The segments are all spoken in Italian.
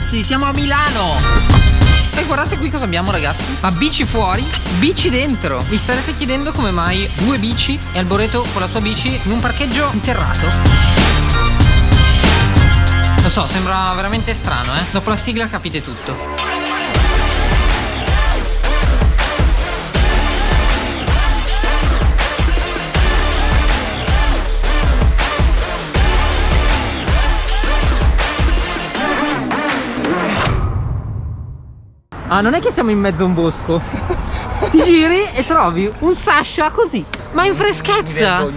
ragazzi, siamo a Milano. E guardate qui cosa abbiamo ragazzi. Ma bici fuori, bici dentro. Vi starete chiedendo come mai due bici e Alboreto con la sua bici in un parcheggio interrato. Lo so, sembra veramente strano eh? Dopo la sigla capite tutto Ah, non è che siamo in mezzo a un bosco. Ti giri e trovi un Sasha così, ma in freschezza.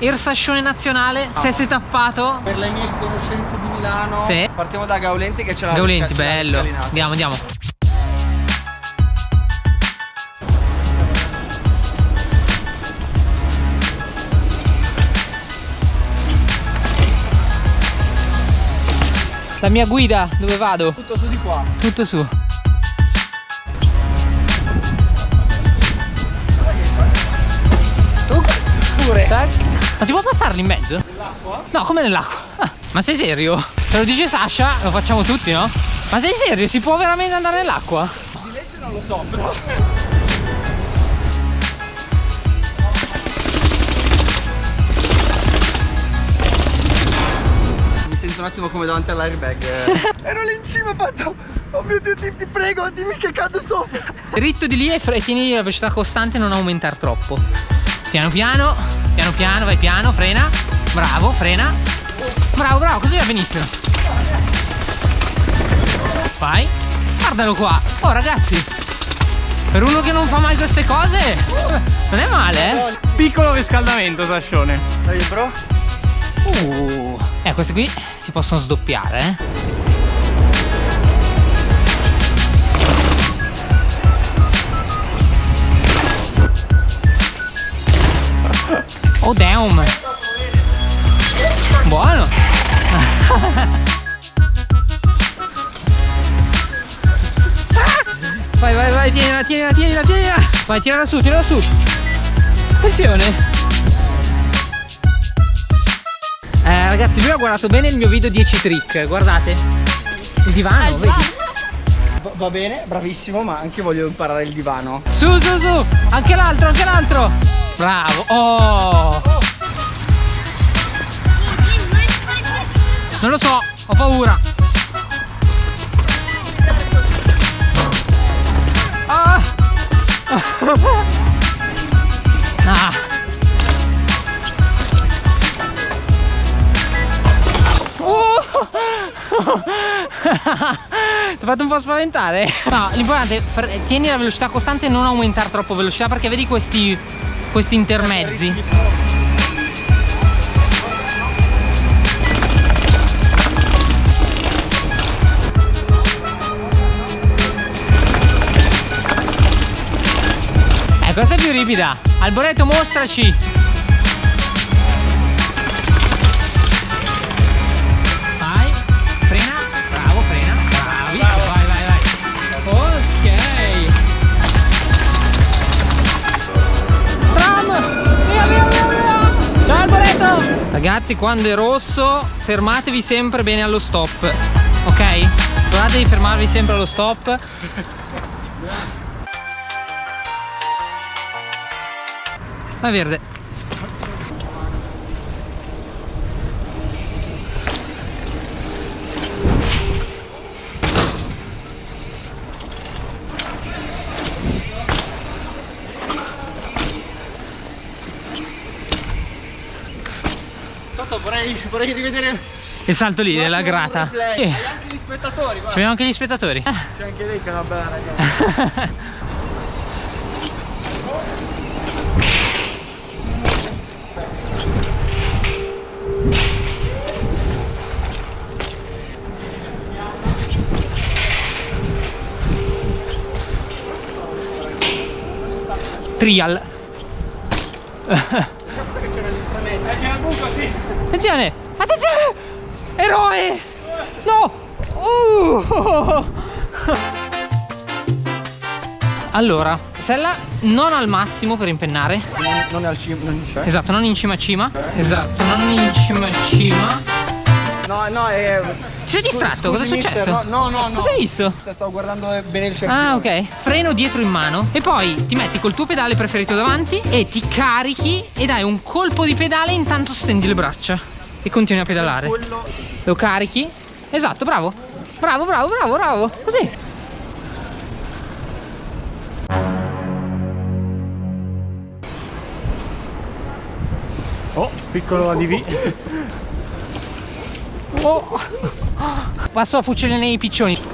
Il sascione nazionale, se sei tappato. Per le mie conoscenze di Milano. Sì. Partiamo da Gaulenti che c'è la Gaulenti, bello. Andiamo, andiamo. La mia guida, dove vado? Tutto su di qua. Tutto su. Tu pure. Tac. Ma si può passarli in mezzo? Nell'acqua? No, come nell'acqua? Ah, ma sei serio? Se lo dice Sasha, lo facciamo tutti, no? Ma sei serio? Si può veramente andare nell'acqua? Di legge non lo so, però. Sento un attimo come davanti all'airbag. Ero lì in cima, ho fatto. Oh mio dio, ti, ti prego, dimmi che cado sopra. Dritto di lì e fre- tieni la velocità costante e non aumentare troppo. Piano piano, piano piano, vai piano, frena. Bravo, frena. Bravo, bravo, così va benissimo. Vai. Guardalo qua. Oh ragazzi. Per uno che non fa mai queste cose, non è male, eh? Piccolo riscaldamento, Sascione. Dai, bro. Uh. Eh, queste qui si possono sdoppiare, eh? Oh damn! Buono! Vai, vai, vai, tienila, tienila, tienila, tienila! Vai, tirala su, tirala su! Attenzione! Ragazzi, lui ha guardato bene il mio video 10 trick, guardate. Il divano, vedi? Va, va bene, bravissimo, ma anche voglio imparare il divano. Su, su, su! Anche l'altro, anche l'altro! Bravo! Oh! Non lo so, ho paura. Ah! Ah! Ti ho fatto un po' spaventare? No, l'importante è tieni la velocità costante e non aumentare troppo velocità perché vedi questi, questi intermezzi. Eh, questa è più ripida. Alboreto, mostraci. Ragazzi, quando è rosso, fermatevi sempre bene allo stop, ok? Guardate di fermarvi sempre allo stop. Va verde. Vorrei, rivedere Il salto lì, nella grata. replay. Eh, Hai anche gli spettatori, guarda. Abbiamo anche gli spettatori. C'è anche lei che è una bella ragazza. Trial. Attenzione! Attenzione! Eroe! No! Uh! Allora, sella non al massimo per impennare. Non è al cima, non c'è. Esatto, non in cima a cima. Esatto, non in cima a cima. No, no, è... Ti sei distratto? Cosa è mister, successo? No, no, no. Cosa hai visto? Stavo guardando bene il cerchio. Ah, ok. Freno dietro in mano e poi ti metti col tuo pedale preferito davanti e ti carichi e dai un colpo di pedale intanto stendi le braccia e continui a pedalare. Lo carichi. Esatto, bravo. Bravo, bravo, bravo, bravo. Così. Oh, piccolo ADV. Oh. Passo a fucile nei piccioni.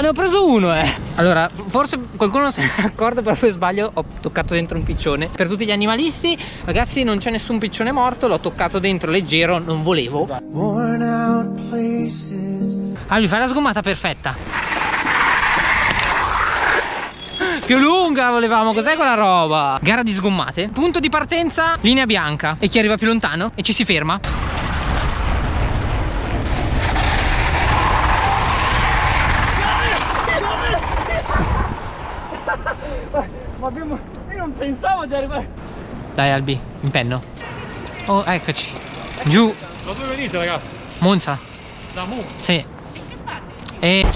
Ne ho, preso uno, eh. Allora, forse qualcuno non se ne è accorto, però per sbaglio ho toccato dentro un piccione. Per tutti gli animalisti, ragazzi, non c'è nessun piccione morto, l'ho toccato dentro leggero, non volevo. Worn out places. Albi, fai la sgommata perfetta. Più lunga volevamo, cos'è quella roba? Gara di sgommate. Punto di partenza, linea bianca. E chi arriva più lontano e ci si ferma. Ma abbiamo... Io non pensavo di arrivare... Dai Albi, impenno. Oh, eccoci. Giù, Da dove venite ragazzi? Monza. Da Mu. Sì. E...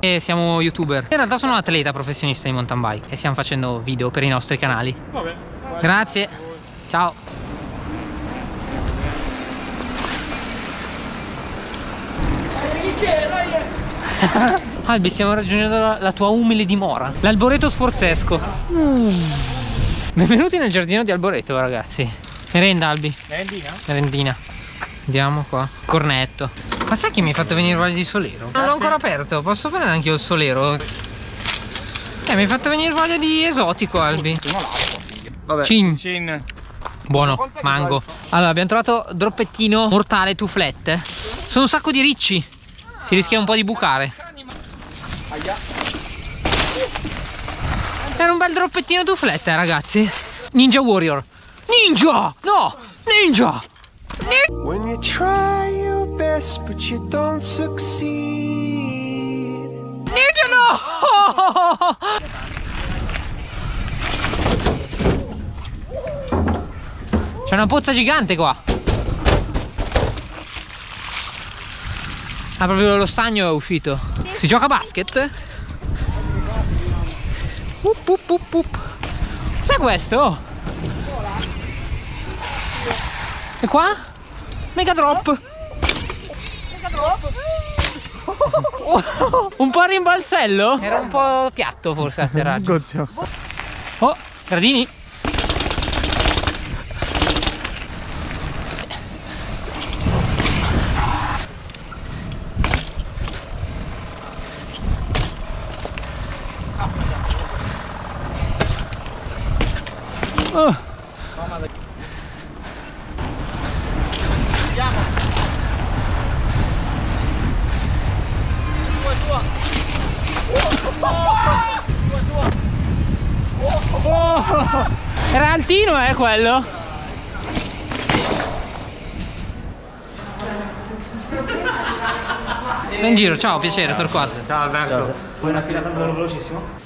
E siamo youtuber. In realtà sono un atleta professionista di mountain bike e stiamo facendo video per i nostri canali. Vabbè. Grazie. Ciao. Albi, stiamo raggiungendo la, la tua umile dimora, l'alboreto sforzesco. Benvenuti nel giardino di Alboreto, ragazzi. Merenda, Albi. Merendina? Merendina. Andiamo qua. Cornetto. Ma sai che mi hai fatto venire voglia di solero? Non l'ho ancora aperto, posso fare anche io il solero? Eh, mi hai fatto venire voglia di esotico, Albi. Vabbè. Cin. Cin. Buono, mango. Allora, abbiamo trovato droppettino mortale tuflette. Sono un sacco di ricci. Si rischia un po' di bucare. Era un bel droppettino tuflette, ragazzi. Ninja Warrior. Ninja! No! Ninja! When you try your best but you don't succeed. Ninja no! C'è una pozza gigante qua. Ah, proprio lo stagno è uscito. Si gioca a basket? Up, up, up, up. Cos'è questo? E qua? Mega drop. un po' a rimbalzello? Era un po' piatto forse l'atterraggio. Goccia. Oh, gradini. Oh. Era altino eh quello In giro, ciao, piacere, Torquato Ciao Alberto. Vuoi una tirata velocissimo?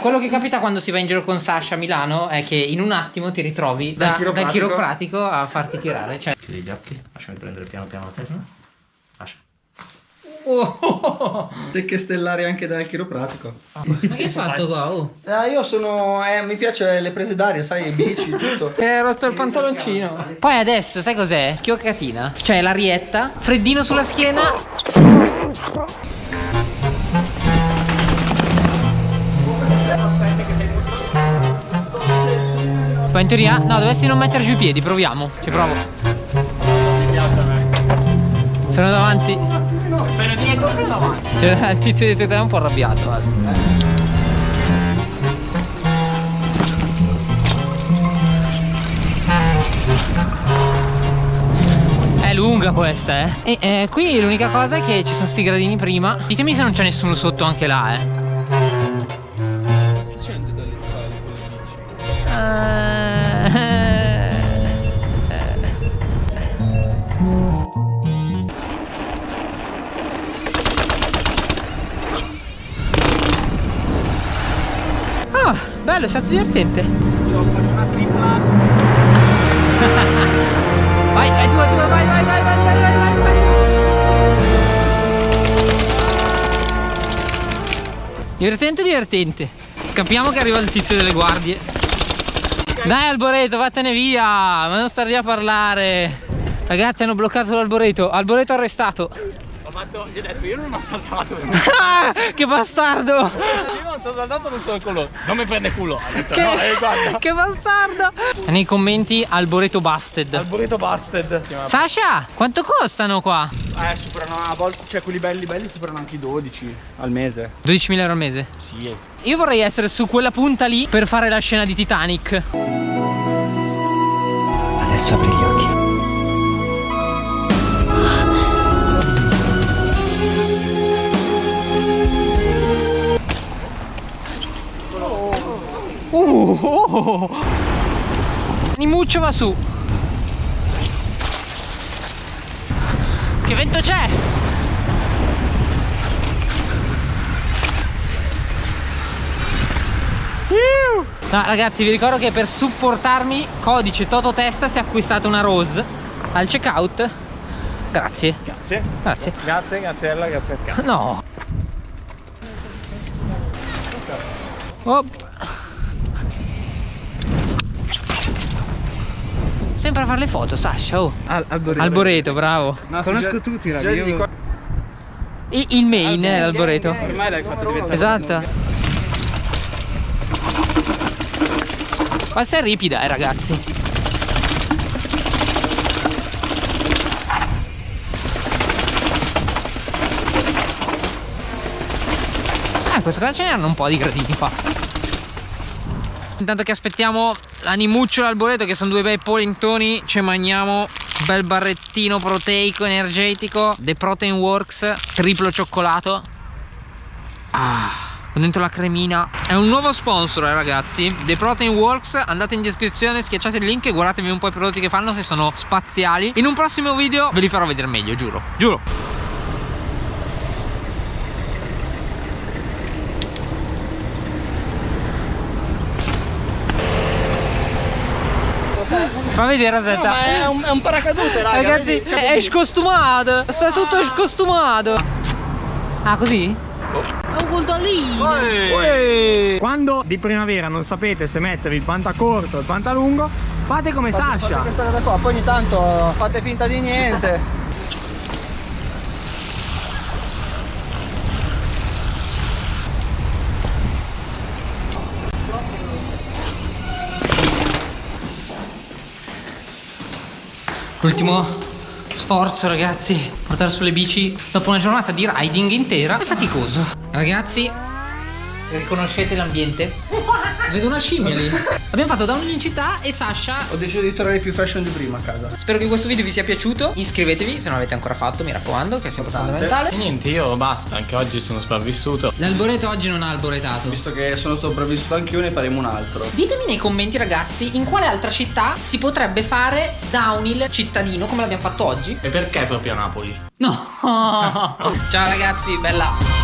Quello che capita quando si va in giro con Sasha a Milano è che in un attimo ti ritrovi da- Dal dal, chiropratico. chiropratico a farti tirare cioè... Chiudi gli occhi, lasciami prendere piano piano la testa. Lascia. Oh, Secche stellari anche dal chiropratico. Ma che hai fatto qua? Oh. Ah, io sono... Eh, mi piace le prese d'aria, sai, i bici, tutto. Ti hai rotto il pantaloncino Poi adesso, sai cos'è? Schioccatina Cioè l'arietta, freddino sulla schiena Poi in teoria, no, dovessi non mettere giù i piedi, proviamo Ci provo Freno davanti Freno dietro, freno avanti. Cioè, il tizio di te è un po' arrabbiato guarda. È lunga questa, eh. E eh, qui l'unica cosa è che ci sono sti gradini prima. Ditemi se non c'è nessuno sotto anche là, eh. bello, è stato divertente. Ciao, faccio una tripla. vai, vai, due, due, vai, vai, vai, vai, vai, vai, vai. Divertente, divertente. Scappiamo che arriva il tizio delle guardie. Dai Alboreto, vattene via, ma non star lì a parlare. Ragazzi hanno bloccato l'Alboreto, Alboreto arrestato. Ho fatto, gli ho detto, io non ho saltato. io Ah, che bastardo! non sono saltato, non sono culo. Non mi prende culo. Ha detto, Che, no, eh, guarda. che bastardo! Nei commenti Alboreto busted. Alboreto Busted. Sasha, quanto costano qua? Eh, superano a volte, cioè quelli belli belli superano anche i 12 al mese. 12.000 euro al mese. Sì. Io vorrei essere su quella punta lì per fare la scena di Titanic. Adesso apri gli occhi. Oh. Nimuccio va su. Che vento c'è? No ragazzi vi ricordo che per supportarmi codice Tototesta si è acquistata una Rose al checkout Grazie Grazie. Grazie Grazie, graziella, grazie cazzo. No Op. Sempre a fare le foto Sasha oh. Al, Alboreto. Alboreto bravo Conosco tutti, raga. Io... I- Il main è l'Alboreto Ormai l'hai fatto diventare. Esatto Questa è ripida eh ragazzi Ah in questo caso ce n'erano un po' di gradini qua Intanto che aspettiamo l'animuccio e l'alboreto che sono due bei polentoni Ci mangiamo bel barrettino proteico energetico The Protein Works triplo cioccolato. Ah con dentro la cremina. È un nuovo sponsor eh, ragazzi. The Protein Works Andate in descrizione Schiacciate il link E guardatevi un po' i prodotti che fanno Che sono spaziali. In un prossimo video ve li farò vedere meglio Giuro Giuro Fa vedere Rosetta Ma è un, è un paracadute, raga. Ragazzi? Cioè, è scostumato Sta tutto scostumato Ah così? È un guldolino Quando di primavera non sapete se mettere il pantacorto o il pantalungo, fate come Fate Sasha. questa cosa qua, poi ogni tanto fate finta di niente. L'ultimo sforzo ragazzi Portare sulle bici Dopo una giornata di riding intera È faticoso Ragazzi Riconoscete l'ambiente? Vedo una scimmia lì Abbiamo fatto downhill in città E Sasha Ho deciso di tornare più fashion di prima a casa. Spero che questo video vi sia piaciuto Iscrivetevi se non l'avete ancora fatto Mi raccomando che è sempre fondamentale E niente, io basta, anche oggi sono sopravvissuto. L'alboreto oggi non ha alboretato Visto che sono sopravvissuto anch'io, ne faremo un altro. Ditemi nei commenti ragazzi In quale altra città si potrebbe fare downhill cittadino Come l'abbiamo fatto oggi E perché proprio a Napoli? No Ciao ragazzi, bella